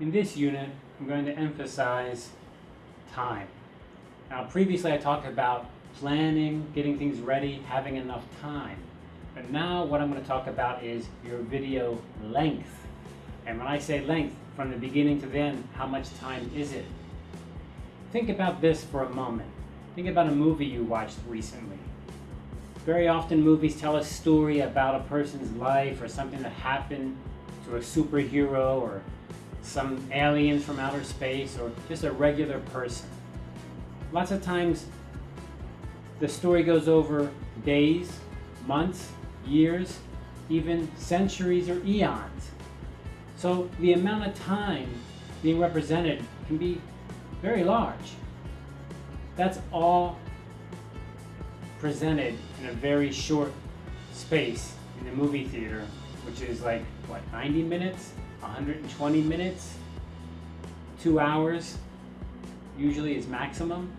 In this unit, I'm going to emphasize time. Now, previously I talked about planning, getting things ready, having enough time. But now what I'm going to talk about is your video length. And when I say length, from the beginning to the end, how much time is it? Think about this for a moment. Think about a movie you watched recently. Very often movies tell a story about a person's life or something that happened to a superhero or some aliens from outer space or just a regular person. Lots of times the story goes over days, months, years, even centuries or eons. So the amount of time being represented can be very large. That's all presented in a very short space in the movie theater, which is like, what, 90 minutes, 120 minutes, two hours, usually is maximum.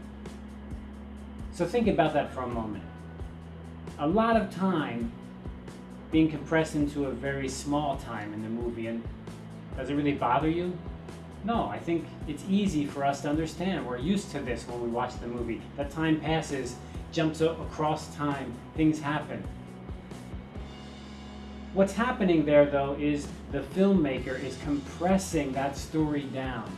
So think about that for a moment. A lot of time being compressed into a very small time in the movie, and does it really bother you? No, I think it's easy for us to understand. We're used to this when we watch the movie. That time passes, jumps across time, things happen. What's happening there, though, is the filmmaker is compressing that story down.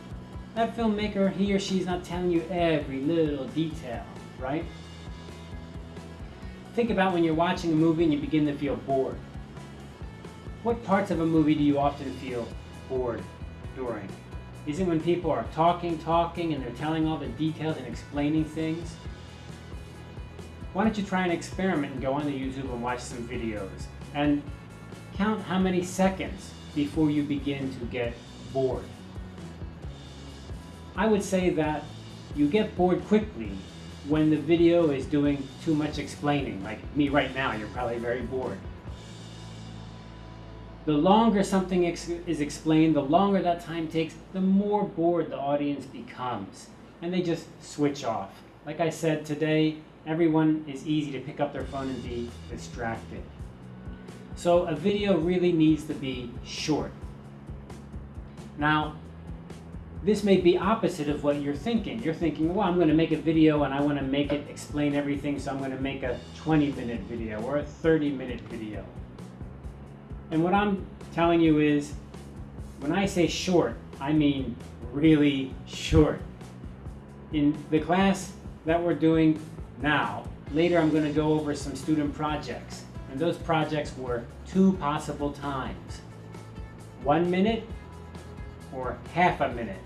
That filmmaker, he or she is not telling you every little detail, right? Think about when you're watching a movie and you begin to feel bored. What parts of a movie do you often feel bored during? Is it when people are talking, talking, and they're telling all the details and explaining things? Why don't you try an experiment and go onto YouTube and watch some videos and count how many seconds before you begin to get bored. I would say that you get bored quickly when the video is doing too much explaining, like me right now, you're probably very bored. The longer something ex is explained, the longer that time takes, the more bored the audience becomes. And they just switch off. Like I said today, everyone is easy to pick up their phone and be distracted. So a video really needs to be short. Now, this may be opposite of what you're thinking. You're thinking, well, I'm going to make a video and I want to make it explain everything, so I'm going to make a 20 minute video or a 30 minute video. And what I'm telling you is, when I say short, I mean really short. In the class that we're doing now, later I'm going to go over some student projects. And those projects were two possible times. One minute or half a minute.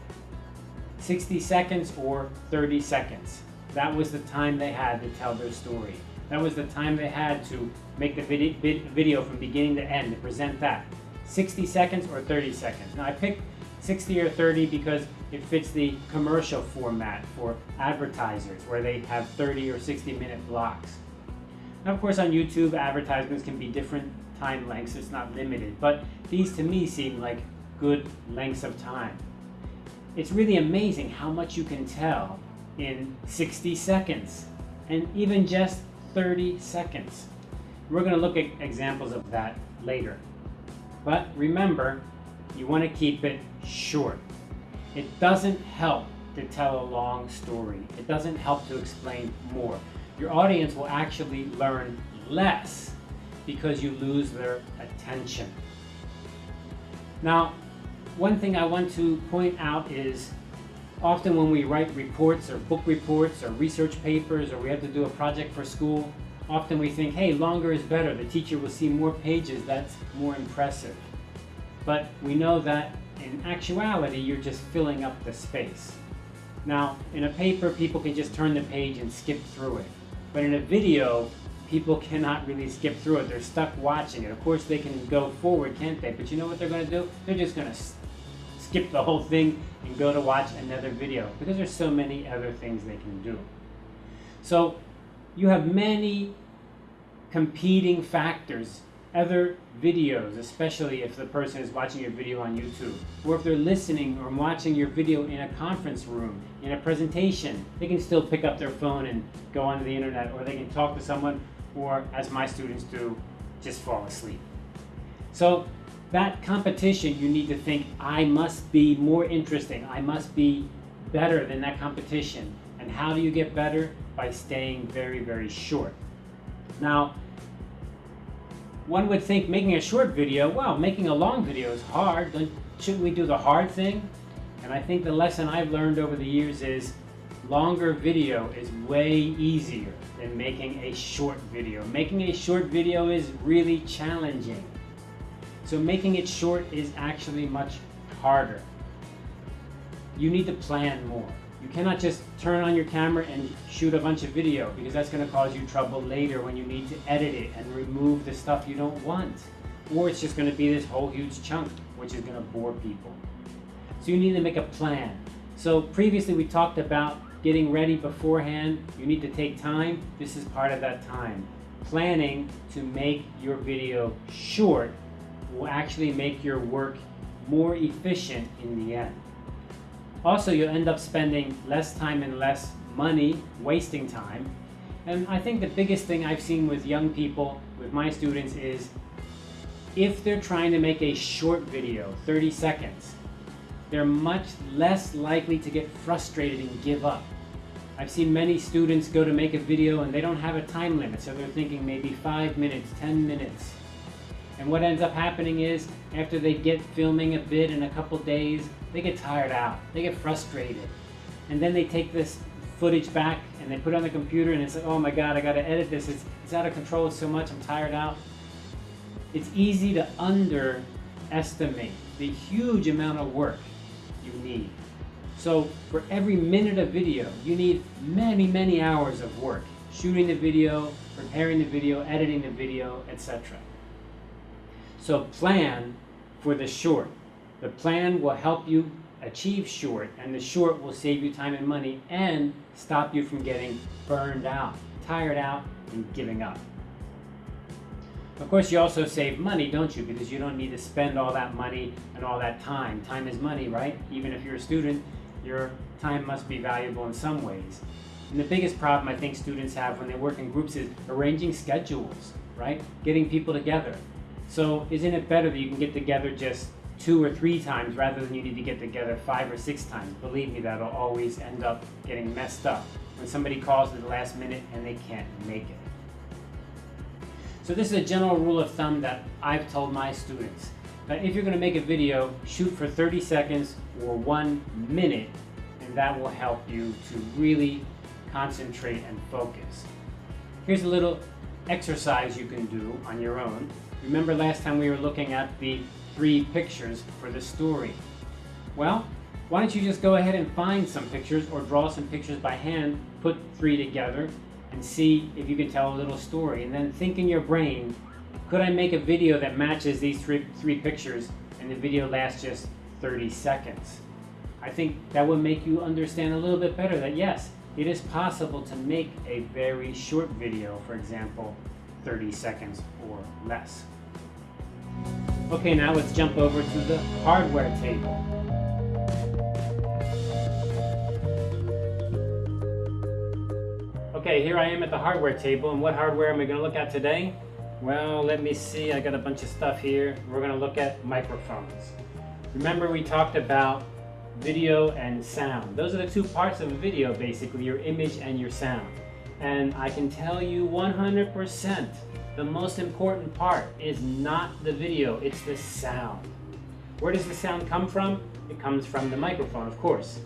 60 seconds or 30 seconds. That was the time they had to tell their story. That was the time they had to make the video from beginning to end, to present that. 60 seconds or 30 seconds. Now I picked 60 or 30 because it fits the commercial format for advertisers where they have 30 or 60 minute blocks. Now of course on YouTube advertisements can be different time lengths, it's not limited, but these to me seem like good lengths of time. It's really amazing how much you can tell in 60 seconds and even just 30 seconds. We're going to look at examples of that later. But remember, you want to keep it short. It doesn't help to tell a long story. It doesn't help to explain more. Your audience will actually learn less because you lose their attention. Now, one thing I want to point out is often when we write reports or book reports or research papers or we have to do a project for school, often we think, hey, longer is better. The teacher will see more pages. That's more impressive. But we know that in actuality, you're just filling up the space. Now, in a paper, people can just turn the page and skip through it. But in a video, people cannot really skip through it. They're stuck watching it. Of course, they can go forward, can't they? But you know what they're going to do? They're just going to skip the whole thing and go to watch another video because there's so many other things they can do. So you have many competing factors, other videos, especially if the person is watching your video on YouTube, or if they're listening or watching your video in a conference room, in a presentation, they can still pick up their phone and go onto the internet, or they can talk to someone, or as my students do, just fall asleep. So that competition, you need to think, I must be more interesting. I must be better than that competition. And how do you get better? By staying very, very short. Now, one would think making a short video, well, making a long video is hard. Shouldn't we do the hard thing? And I think the lesson I've learned over the years is longer video is way easier than making a short video. Making a short video is really challenging. So making it short is actually much harder. You need to plan more. You cannot just turn on your camera and shoot a bunch of video because that's going to cause you trouble later when you need to edit it and remove the stuff you don't want. Or it's just going to be this whole huge chunk which is going to bore people. So you need to make a plan. So previously we talked about getting ready beforehand. You need to take time. This is part of that time. Planning to make your video short will actually make your work more efficient in the end. Also, you'll end up spending less time and less money wasting time. And I think the biggest thing I've seen with young people, with my students, is if they're trying to make a short video, 30 seconds, they're much less likely to get frustrated and give up. I've seen many students go to make a video and they don't have a time limit, so they're thinking maybe five minutes, 10 minutes. And what ends up happening is, after they get filming a bit in a couple days, they get tired out, they get frustrated. And then they take this footage back and they put it on the computer and it's like, oh my God, I gotta edit this, it's, it's out of control so much, I'm tired out. It's easy to underestimate the huge amount of work you need. So for every minute of video, you need many, many hours of work. Shooting the video, preparing the video, editing the video, etc. So plan for the short. The plan will help you achieve short, and the short will save you time and money and stop you from getting burned out, tired out, and giving up. Of course, you also save money, don't you? Because you don't need to spend all that money and all that time. Time is money, right? Even if you're a student, your time must be valuable in some ways. And the biggest problem I think students have when they work in groups is arranging schedules, right? Getting people together. So isn't it better that you can get together just two or three times rather than you need to get together five or six times? Believe me, that'll always end up getting messed up when somebody calls at the last minute and they can't make it. So this is a general rule of thumb that I've told my students. That if you're going to make a video, shoot for 30 seconds or one minute, and that will help you to really concentrate and focus. Here's a little exercise you can do on your own. Remember last time we were looking at the three pictures for the story. Well, why don't you just go ahead and find some pictures or draw some pictures by hand, put three together, and see if you can tell a little story. And then think in your brain, could I make a video that matches these three, three pictures and the video lasts just 30 seconds? I think that would make you understand a little bit better that yes, it is possible to make a very short video, for example, 30 seconds or less. Okay, now let's jump over to the hardware table. Okay, here I am at the hardware table, and what hardware am I going to look at today? Well, let me see, I got a bunch of stuff here. We're going to look at microphones. Remember we talked about video and sound. Those are the two parts of a video, basically, your image and your sound. And I can tell you 100%, the most important part is not the video, it's the sound. Where does the sound come from? It comes from the microphone, of course.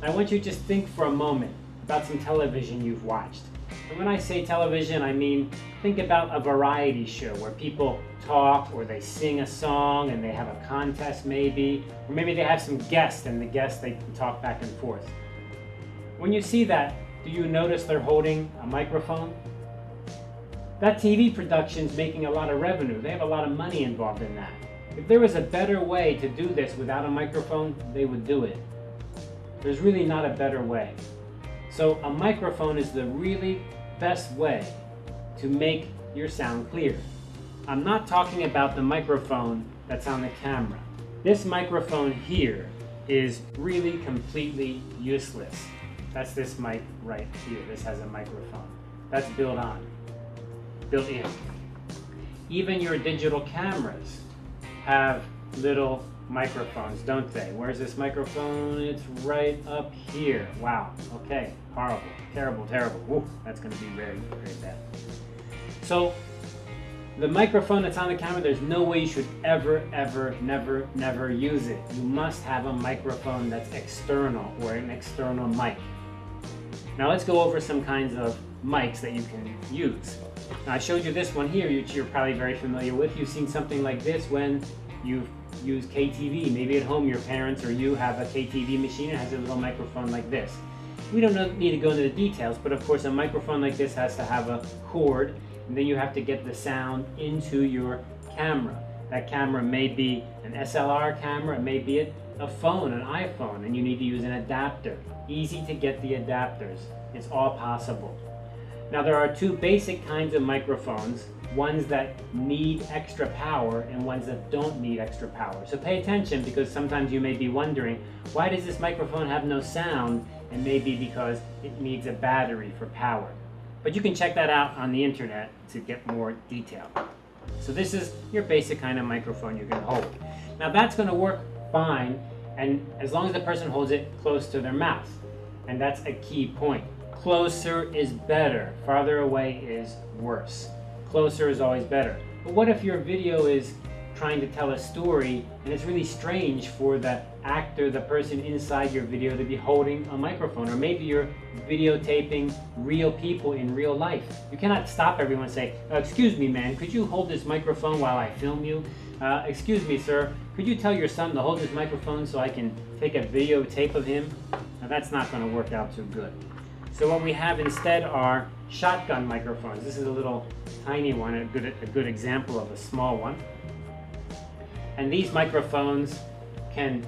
I want you to just think for a moment about some television you've watched. And when I say television, I mean think about a variety show where people talk or they sing a song and they have a contest maybe, or maybe they have some guests and the guests they talk back and forth. When you see that, do you notice they're holding a microphone? That TV production is making a lot of revenue. They have a lot of money involved in that. If there was a better way to do this without a microphone, they would do it. There's really not a better way. So a microphone is the really best way to make your sound clear. I'm not talking about the microphone that's on the camera. This microphone here is really completely useless. That's this mic right here. This has a microphone. That's built on, built in. Even your digital cameras have little microphones, don't they? Where's this microphone? It's right up here. Wow. Okay. Horrible. Terrible, terrible. Woo, that's to be very, very bad. So, the microphone that's on the camera, there's no way you should ever, ever, never, never use it. You must have a microphone that's external or an external mic. Now let's go over some kinds of mics that you can use. Now I showed you this one here, which you're probably very familiar with. You've seen something like this when you've used KTV. Maybe at home your parents or you have a KTV machine and has a little microphone like this. We don't need to go into the details, but of course a microphone like this has to have a cord, and then you have to get the sound into your camera. That camera may be an SLR camera, it may be a phone, an iPhone, and you need to use an adapter. Easy to get the adapters. It's all possible. Now there are two basic kinds of microphones, ones that need extra power and ones that don't need extra power. So pay attention because sometimes you may be wondering, why does this microphone have no sound? And maybe because it needs a battery for power. But you can check that out on the internet to get more detail. So this is your basic kind of microphone you can hold. Now that's going to work fine and as long as the person holds it close to their mouth. And that's a key point. Closer is better. Farther away is worse. Closer is always better. But what if your video is trying to tell a story and it's really strange for the actor, the person inside your video to be holding a microphone or maybe you're videotaping real people in real life. You cannot stop everyone and say, uh, excuse me man, could you hold this microphone while I film you? Uh, excuse me sir, could you tell your son to hold this microphone so I can take a videotape of him? Now that's not going to work out too good. So what we have instead are shotgun microphones. This is a little tiny one, a good, a good example of a small one. And these microphones can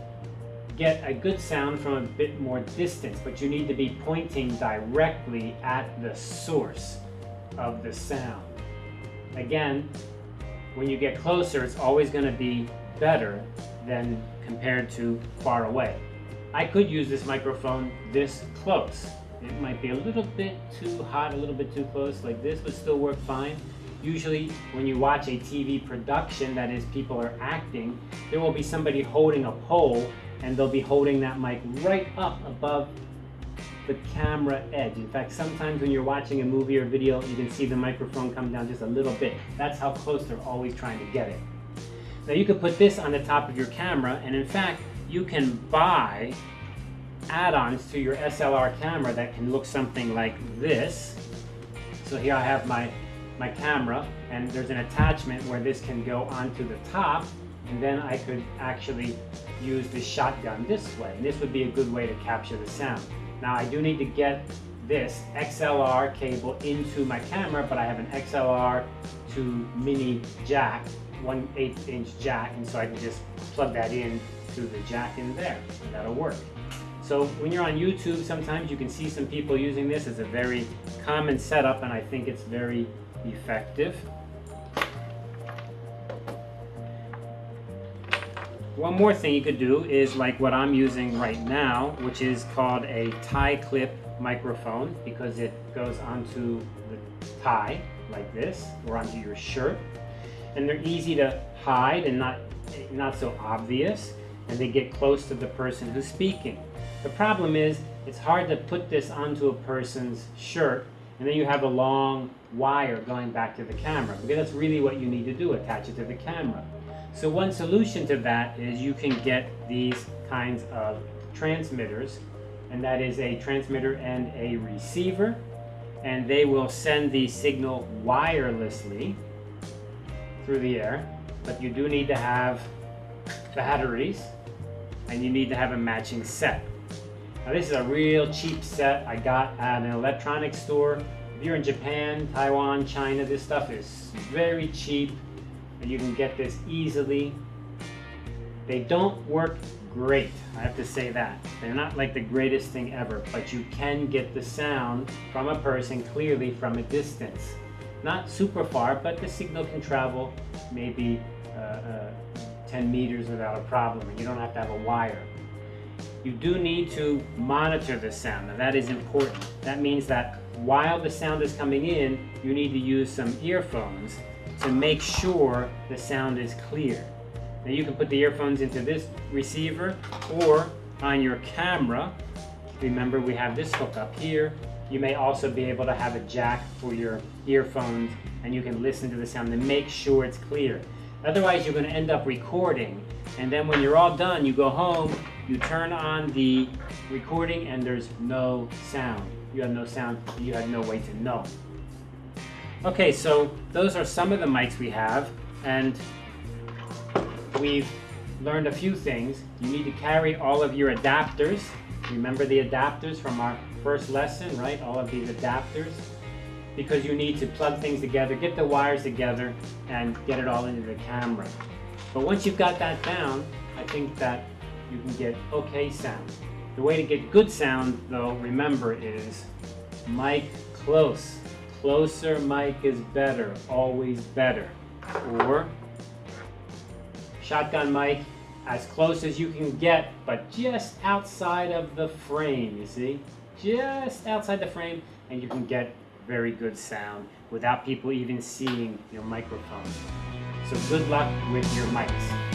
get a good sound from a bit more distance, but you need to be pointing directly at the source of the sound. Again, when you get closer, it's always going to be better than compared to far away. I could use this microphone this close. It might be a little bit too hot, a little bit too close like this, but still work fine. Usually when you watch a TV production, that is people are acting, there will be somebody holding a pole and they'll be holding that mic right up above the camera edge. In fact, sometimes when you're watching a movie or video, you can see the microphone come down just a little bit. That's how close they're always trying to get it. Now you could put this on the top of your camera, and in fact, you can buy add-ons to your SLR camera that can look something like this. So here I have my, my camera, and there's an attachment where this can go onto the top, and then I could actually use the shotgun this way. And this would be a good way to capture the sound. Now I do need to get this XLR cable into my camera, but I have an XLR to mini jack, 1 8 inch jack, and so I can just plug that in to the jack in there. That'll work. So when you're on YouTube, sometimes you can see some people using this. It's a very common setup, and I think it's very effective. One more thing you could do is like what I'm using right now, which is called a tie clip microphone because it goes onto the tie like this or onto your shirt. And they're easy to hide and not, not so obvious and they get close to the person who's speaking. The problem is it's hard to put this onto a person's shirt and then you have a long wire going back to the camera because that's really what you need to do, attach it to the camera. So one solution to that is you can get these kinds of transmitters, and that is a transmitter and a receiver, and they will send the signal wirelessly through the air, but you do need to have batteries, and you need to have a matching set. Now this is a real cheap set I got at an electronics store. If you're in Japan, Taiwan, China, this stuff is very cheap and you can get this easily. They don't work great, I have to say that. They're not like the greatest thing ever, but you can get the sound from a person clearly from a distance. Not super far, but the signal can travel maybe uh, uh, 10 meters without a problem, and you don't have to have a wire. You do need to monitor the sound. Now that is important. That means that while the sound is coming in, you need to use some earphones to make sure the sound is clear. Now you can put the earphones into this receiver or on your camera. Remember we have this hook up here. You may also be able to have a jack for your earphones and you can listen to the sound and make sure it's clear. Otherwise you're gonna end up recording and then when you're all done, you go home, you turn on the recording and there's no sound. You have no sound, you have no way to know. Okay, so those are some of the mics we have and we've learned a few things. You need to carry all of your adapters. Remember the adapters from our first lesson, right? All of these adapters. Because you need to plug things together, get the wires together, and get it all into the camera. But once you've got that down, I think that you can get okay sound. The way to get good sound, though, remember, is mic close. Closer mic is better, always better. Or shotgun mic as close as you can get, but just outside of the frame, you see? Just outside the frame, and you can get very good sound without people even seeing your microphone. So good luck with your mics.